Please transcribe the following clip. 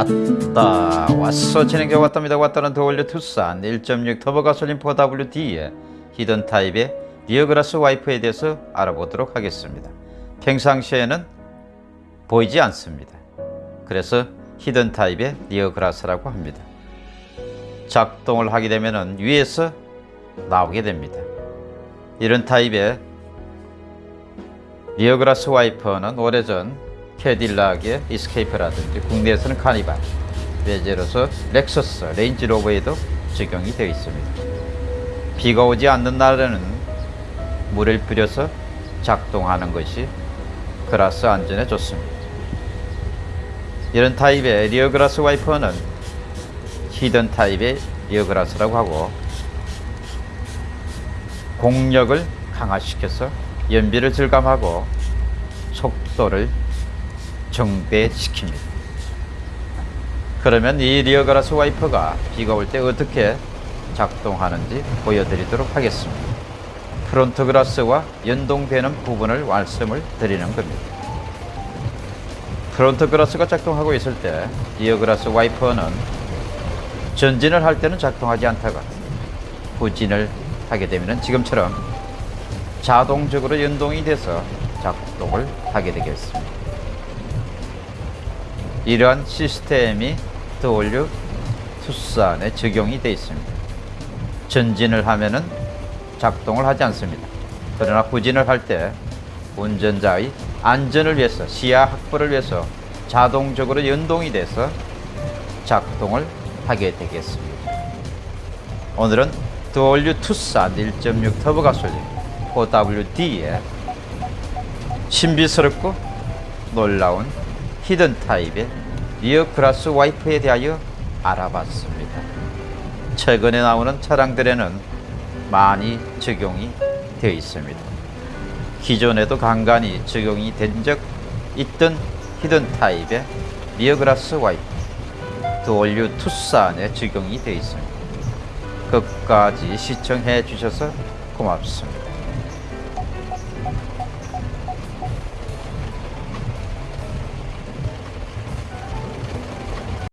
왔다. 왔어. 진행자 왔답니다. 왔다는 The all new 투싼 1.6 터보 가솔린 4WD의 hidden 타입의 rear glass 와이퍼에 대해서 알아보도록 하겠습니다. 평상시에는 보이지 않습니다. 그래서 hidden 타입의 rear glass라고 합니다. 작동을 하게 되면 위에서 나오게 됩니다. 이런 타입의 rear glass 와이퍼는 오래전 캐딜락의 이스케이프라든지 국내에서는 카니발, 외제로서 렉서스, 레인지로버에도 적용이 되어 있습니다. 비가 오지 않는 날에는 물을 뿌려서 작동하는 것이 glass 안전에 좋습니다. 이런 타입의 rear glass 와이퍼는 hidden 타입의 rear glass라고 하고 공력을 강화시켜서 연비를 절감하고 속도를 증배시킵니다. 그러면 이 rear glass 와이퍼가 비가 올 때 어떻게 작동하는지 보여드리도록 하겠습니다. front glass와 연동되는 부분을 말씀을 드리는 겁니다. front glass가 작동하고 있을 때 rear glass 와이퍼는 전진을 할 때는 작동하지 않다가 후진을 하게 되면 지금처럼 자동적으로 연동이 돼서 작동을 하게 되겠습니다. 이러한 시스템이 더올류 투싼에 적용이 되어 있습니다. 전진을 하면은 작동을 하지 않습니다. 그러나 후진을 할 때 운전자의 안전을 위해서 시야 확보를 위해서 자동적으로 연동이 돼서 작동을 하게 되겠습니다. 오늘은 The all new 투싼 1.6 터보 가솔린 4WD의 신비스럽고 놀라운 hidden 타입의 rear glass 와이퍼에 대하여 알아봤습니다. 최근에 나오는 차량들에는 많이 적용이 되어 있습니다. 기존에도 간간히 적용이 된 적 있던 hidden 타입의 rear glass 와이퍼 The all new 투싼에 적용이 되어 있습니다. 끝까지 시청해 주셔서 고맙습니다.